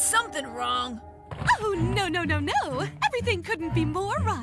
something wrong. Oh, no, no, no, no. Everything couldn't be more wrong.